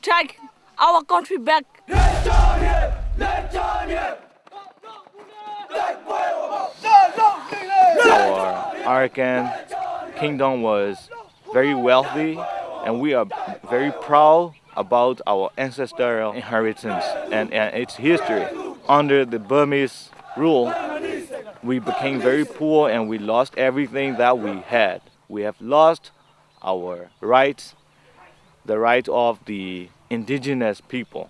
take our country back. Our Arakan kingdom was very wealthy, and we are very proud about our ancestral inheritance and, and its history. Under the Burmese rule, we became very poor and we lost everything that we had. We have lost our rights, the right of the indigenous people.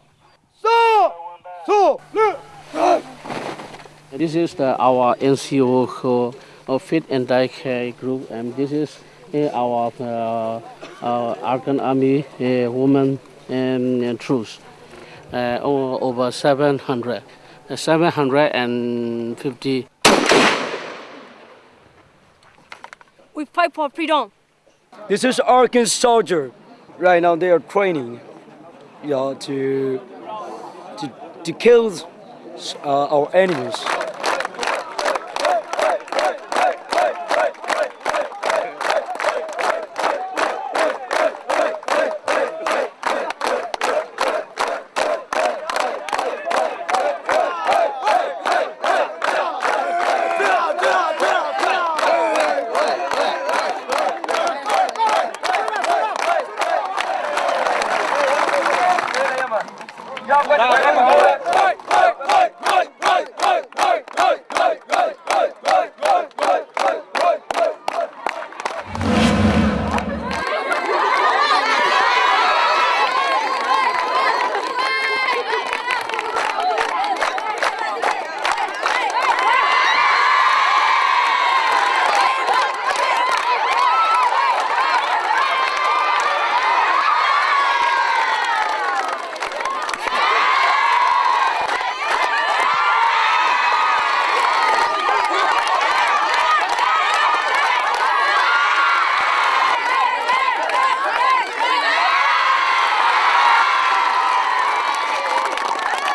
So, so, This is the, our NCO who, uh, Fit and Die Care group, and this is uh, our uh, uh, Arkan Army uh, women and, and troops. Uh, over 700, uh, 750 We fight for freedom. This is Arkan soldier. Right now they are training, yeah, to to to kill uh, our enemies.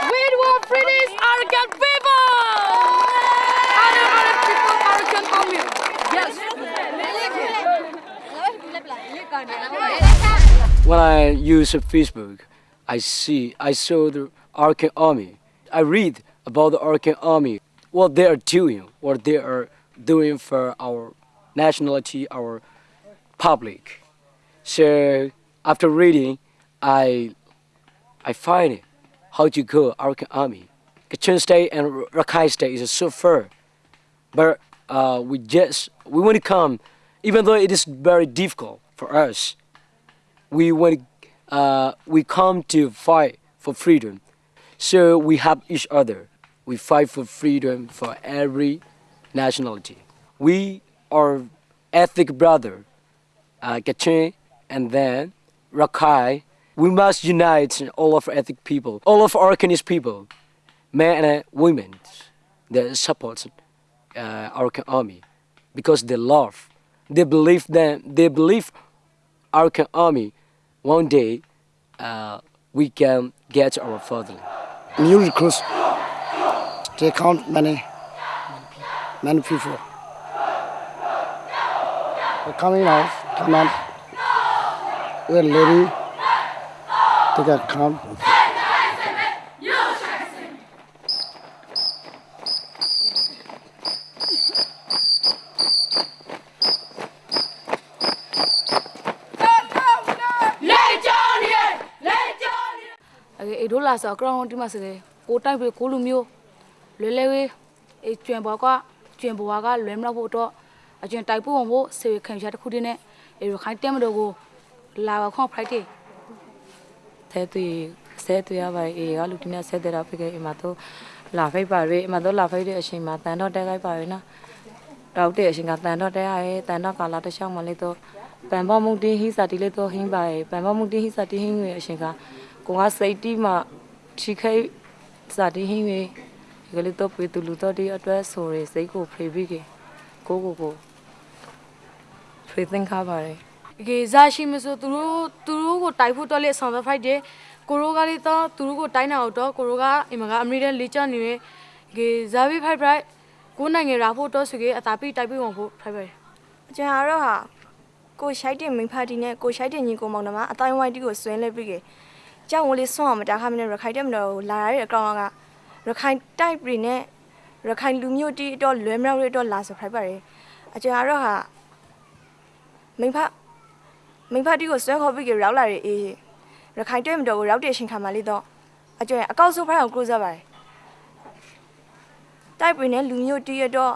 We want British Arakan people! Other other people Arakan army. Yes. When I use Facebook, I see, I saw the Arkan Army. I read about the Arkan Army, what they are doing, what they are doing for our nationality, our public. So after reading, I, I find how to go Arkan Army. Kachin State and Rakhine State is so far, but uh, we just we want to come, even though it is very difficult for us we want uh, we come to fight for freedom. So we help each other. We fight for freedom for every nationality. We are ethnic brother, uh, Kachin and then Rakhine. We must unite all of our ethnic people, all of our Arkanese people, men and women, that support uh, our army because they love, they believe that they believe our army one day uh, we can get our fatherland. new recruits. They count many, many people. They're coming out, come on. We're lady. They got come. လာဆိုအကောင်တီမစလေကိုတိုက်ပဲကိုလူမျိုးလွယ်လွယ်ဝေးအေကျွံဘောကကျွံဘွားကလွယ်မလို့ဖို့တော့အကျွံတိုက်ဖို့ဖို့စေခံချတစ်ခုတည်းနဲ့အေရခိုင်တဲမတော်ကိုလာခေါဖရိုက်တေဆဲသွေးဆဲသွေးရပါအေကလူတင်နဲ့ဆဲတဲ့တာဖြစ်ခဲ့အမတော့လာဖိတ်ပါရေအမတော့လာဖိတ်တဲ့အချိန်မှာတန်တော့တဲခိုက်ပါရေနော်တော့တဲ့အချိန်ကတန်တော့တဲရဲတန်တော့ကာလာတစ်ချောင်းမလေးတော့ပန်ပေါ်မုန်တင်းဟိစာတီလေးတော့ဟင်းပါရေပန်ပေါ်မုန်တင်းဟိစာတီဟင်းရဲ့အချိန်ကကိုကစိတ်တီးမှ ထိခိုက်စာတီဟင်းရဲ့ဒီကလေးတော့ပြေတူလူတော့ဒီအတွက်ဆိုရစိတ်ကိုဖေးပြီးကိုကိုကိုဖေးသင်္ခါပါရေကေဇာရှိမဆိုသူတို့သူတို့ကိုတိုက်ဖို့တော့လေဆောင်သဖိုက်တယ်ကိုရိုကလေးတော့သူတို့ကိုတိုက်နေအောင်တော့ကိုရိုကအင်မကအမေရိကန်လေးချနေတယ်ကေဇာဘီဖိုက်ဖိုက်ကိုနိုင်ငံရာဖို့တော့ဆိုကေအတာပိတိုက်ပြီးဝင်ဖို့ဖိုက်ဖိုက်ကျွန်တော်ကတော့ဟာကိုရှိုက်တင်မိဖာတီနဲ့ကိုရှိုက်တင်ညီကိုမောင်နှမအတိုင်းဝိုင်းတီကိုဆွဲလဲပြီးကေ ကြောင်ဝလေးဆွမ်းအောင်မတားခမနဲ့ရခိုင်တက်မတော်ကိုလာရတဲ့အကောင်ကရခိုင်တိုက်ပြည်နဲ့ရခိုင်လူမျိုးတီတော့လွယ်မြောက်ရတော့လာဆိုဖိုက်ပါတယ်အကျဉ်းကတော့ဟာမိဖမိဖတီကိုဆွဲခေါ်ပြီးကြရောက်လာတဲ့အေးရခိုင်တက်မတော်ကိုရောက်တဲ့ရှင်ခါမှလေးတော့အကျဉ်းအကောက်ဆိုဖိုက်အောင်ကိုစားပါတယ်တိုက်ပြည်နဲ့လူမျိုးတီရတော့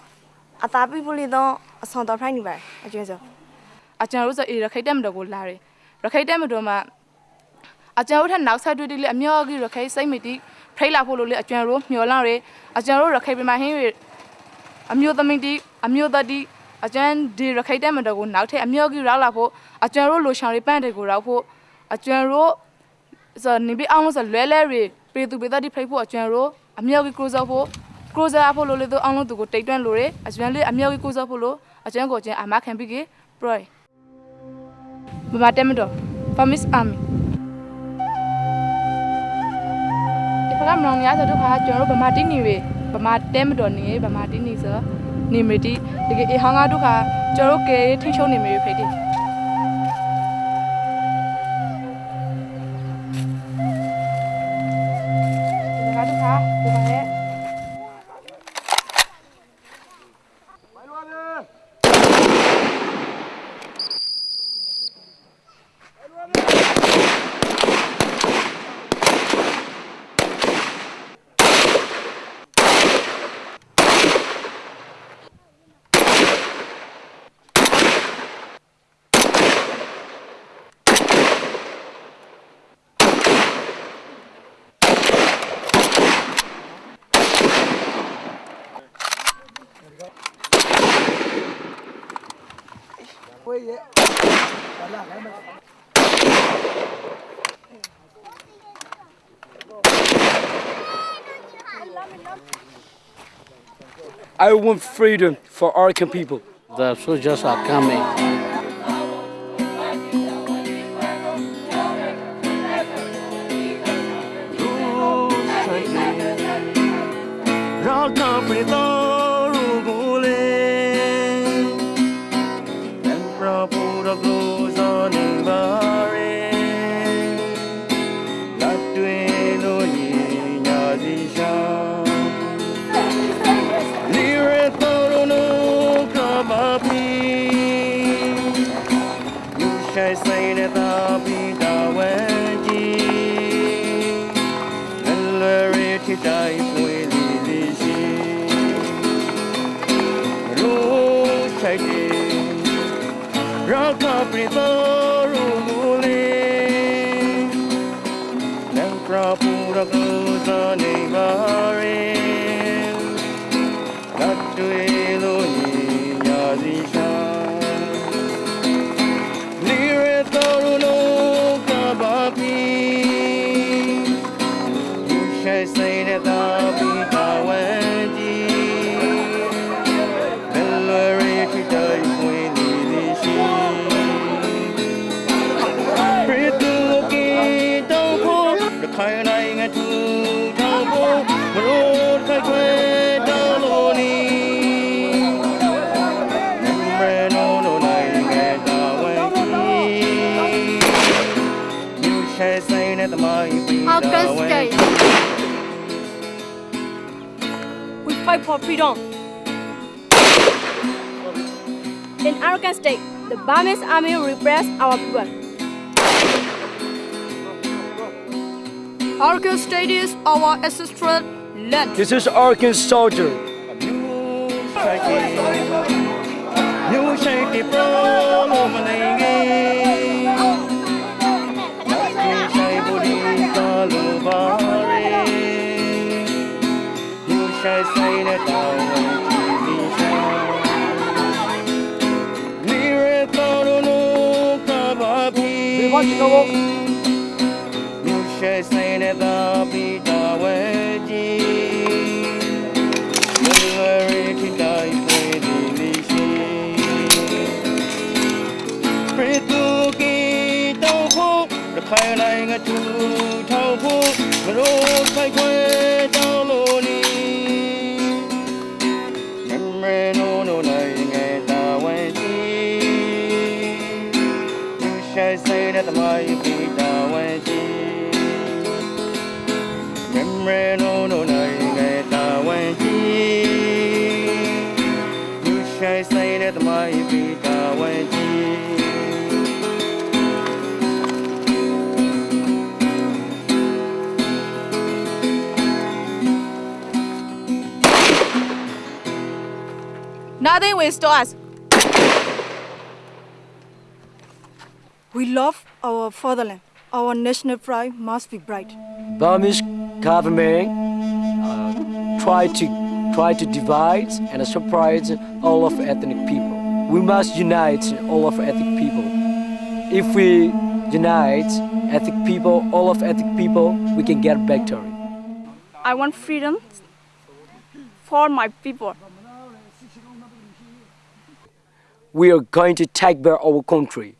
အသာပိပုလေးတော့အဆောင်တော်ဖိုက်နေပါတယ်အကျဉ်းဆိုအကျွန်တော်တို့ဆိုအေးရခိုင်တက်မတော်ကိုလာတယ်ရခိုင်တက်မတော်မှာ အကျွန်တော်တို့ထက်နောက်ဆက်တွဲတိလေအမြောကြီးရခိုင်စိတ်မတီဖိတ်လာဖို့လို့လေအကျွန်တော်တို့မျောလာတယ်အကျွန်တော်တို့ရခိုင်ပြည်မှာဟင်းရအမျိုးသမီးတီအမျိုးသားတီအကျန်းဒီရခိုင်တက်မတော်ကိုနောက်ထပ်အမြောကြီးရောက်လာဖို့အကျွန်တော်တို့လိုရှောင်ရီပန့်တွေကိုရောက်ဖို့အကျွန်တော်တို့ဆိုနေပြီးအောင်လို့ဆိုလွဲလဲရီပေသူပေသားတီဖိတ်ဖို့အကျွန်တော်တို့အမြောကြီးကိုစောဖို့ကိုစားဖို့လို့လေတော့အောင်လို့သူကိုတိတ်တွန်းလို့ရအကျွန်တော်လေးအမြောကြီးကိုစောဖို့လို့အကျွန်တော်ကိုကျင်းအမခံပြီးကေပရို Bama Temdo, Famis Army. ကမလောင်ရဆိုတော့ခါကျွန်တော်တို့ဗမာတိနေပဲဗမာတဲမတော်နေဗမာတိနေဆိုနေမတီဒီကေဟောင်းကားတို့ခါကျွန်တော်တို့ကေထိချုံနေမေဖိတိဒီ I want freedom for Arkan people. The soldiers are coming. Arkan In Arakan State, the Burmese army repressed our people. Arakan State is our ancestral land. This is Arakan soldier. You 快来个猪头骨，肉菜块。Nothing will us. We love our fatherland. Our national pride must be bright. Burmese government uh, try to try to divide and surprise all of ethnic people. We must unite all of ethnic people. If we unite ethnic people, all of ethnic people, we can get victory. I want freedom for my people. We are going to take back our country.